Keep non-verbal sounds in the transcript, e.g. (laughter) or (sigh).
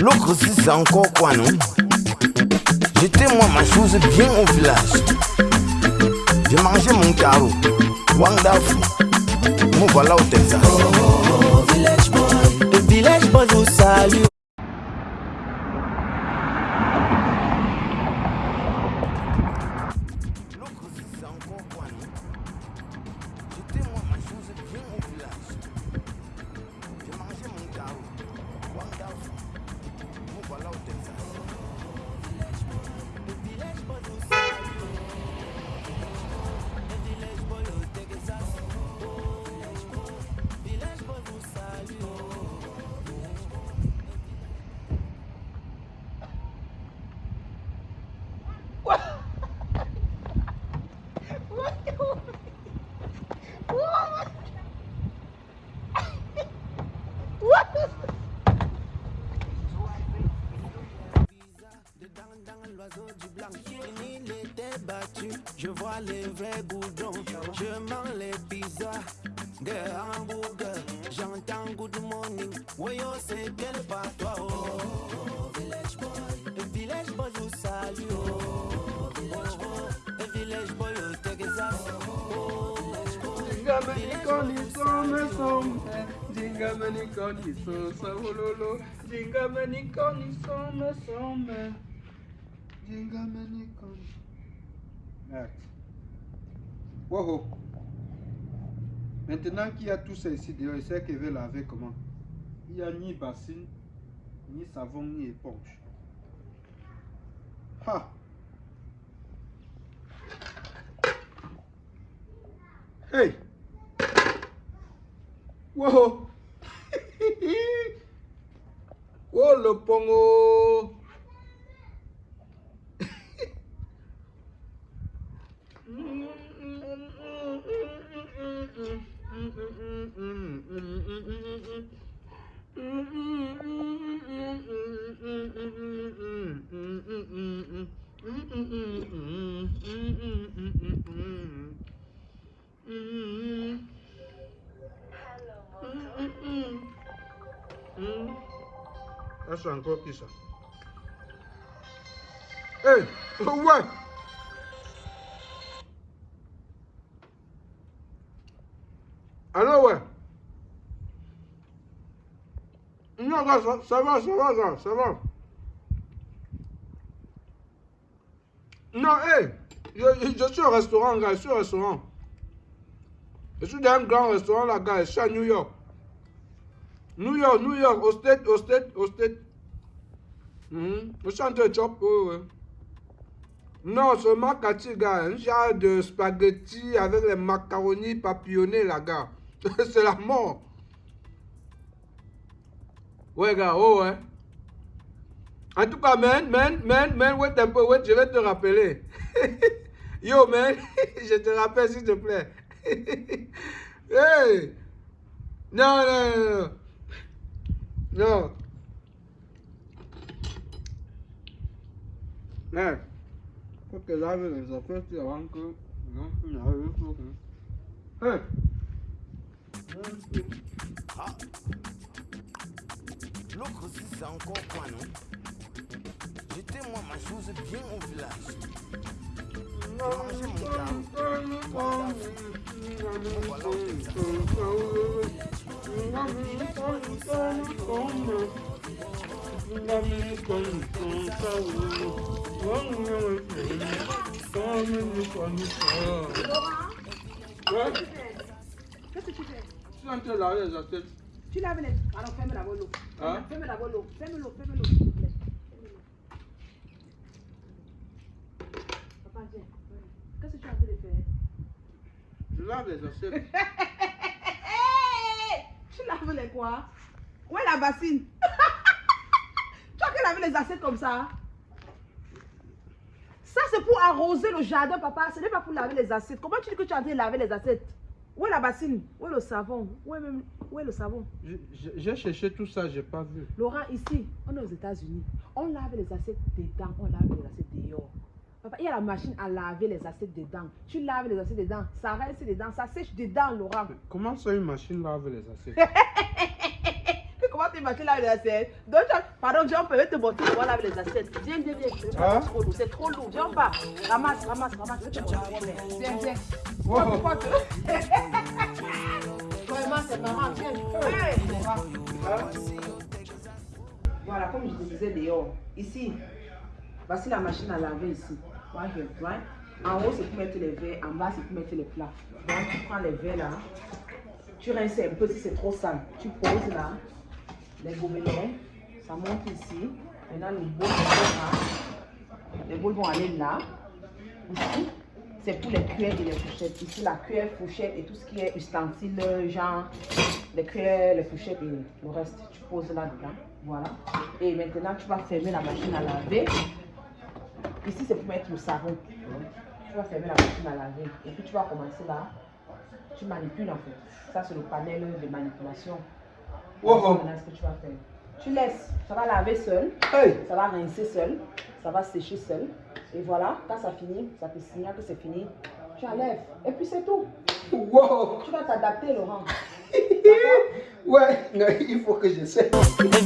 L'autre c'est encore quoi, non? J'étais moi ma chose bien au village. J'ai mangé mon carreau. Wangdafu. Me voilà au Texas. Oh, oh, oh, village boy. Le village boy vous salue. Je vois les vrais goudrons, je mange les pizzas, des hamburgers, j'entends good morning, oui oh c'est quel pas toi oh, oh, village boy, le village boy vous salue. Oh, oh, village boy, le village boy au Texas oh, Jingamani koni some some, jingamani koni so savololo, jingamani koni some some, jingamani koni. Wow. Maintenant qu'il y a tout ça ici dehors, il sait qu'il veut laver comment? Il n'y a ni bassine, ni savon, ni éponge. Ha Hey Wow (laughs) Oh le pongo C'est encore qui ça Hey, ouais Alors ouais Non, ça, ça va, ça va, ça, va. Non, hé, je, je, suis au restaurant, gars, je suis au restaurant. Je suis dans un grand restaurant là, gars, je suis à New York. New York, New York, au state, au state, au state. Je suis en train de chop, oui. Non, macati, gars, un genre de spaghetti avec les macaronis papillonnés, là, gars. (laughs) c'est la mort. Ouais, gars, oh, ouais. En tout cas, man, man, man, man, wait un peu, wait, je vais te rappeler. (laughs) Yo, man, (laughs) je te rappelle, s'il te plaît. hey! Non, non, non, non. Non. Man, faut que j'arrive les affaires avant que... Non, non, non. Hey! Ah. L'autre si c'est encore quoi, non J'étais moi ma chose bien au village. J'ai mangé mon carreau. Voilà Qu'est-ce que tu fais Je suis en train de laver les assiettes. Tu laves les... Alors ferme la l'eau. Hein? Ferme la l'eau. Ferme l'eau, ferme l'eau, s'il te plaît. Papa, viens. Qu'est-ce que tu es en train de faire Je lave les assiettes. tu laves les quoi Où est la bassine as laver les assiettes comme ça Ça, c'est pour arroser le jardin, papa. Ce n'est pas pour laver les assiettes. Comment tu dis que tu es en train de laver les assiettes? Où est la bassine? Où est le savon? Où est, même... Où est le savon? J'ai cherché tout ça, j'ai pas vu. Laurent, ici, on est aux États-Unis. On lave les assiettes dedans, on lave les assiettes dehors. Papa, il y a la machine à laver les assiettes dedans. Tu laves les assiettes dedans, ça reste dedans, ça sèche dedans, Laurent. Comment ça, une machine lave les assiettes? (laughs) vas tu laver les assiettes Donc, pardon, on peut te montrer comment laver les assiettes. Viens, viens, viens. C'est Hein? trop lourd, c'est trop lourd. Viens en bas. Ramasse, ramasse, ramasse. Viens, viens. Wow. Vraiment, c'est marrant. Viens. Voilà, comme je te disais dehors. Ici, voici la machine à laver ici. Right here, right? En haut, c'est pour mettre les verres. En bas, c'est pour mettre les plats. Donc, tu prends les verres là. Tu rinces un peu si c'est trop sale. Tu poses là. Les gobelets. Ça monte ici. Maintenant, les boules vont. Les vont aller là. Ici, c'est pour les cuillères et les fourchettes. Ici, la cuillère, fourchette et tout ce qui est ustensile, genre les cuillères, les fourchettes et le reste. Tu poses là-dedans. Voilà. Et maintenant, tu vas fermer la machine à laver. Ici, c'est pour mettre le savon. Tu vas fermer la machine à laver. Et puis, tu vas commencer là. Tu manipules en fait. Ça, c'est le panel de manipulation. Maintenant, ce que tu vas faire. Tu laisses. Ça va laver seul. Hey. Ça va rincer seul. Ça va sécher seul. Et voilà, quand ça finit, ça te signale que c'est fini. Tu enlèves. Et puis, c'est tout. Wow. Tu vas t'adapter, Laurent. (laughs) Ouais, non, il faut que j'essaie. The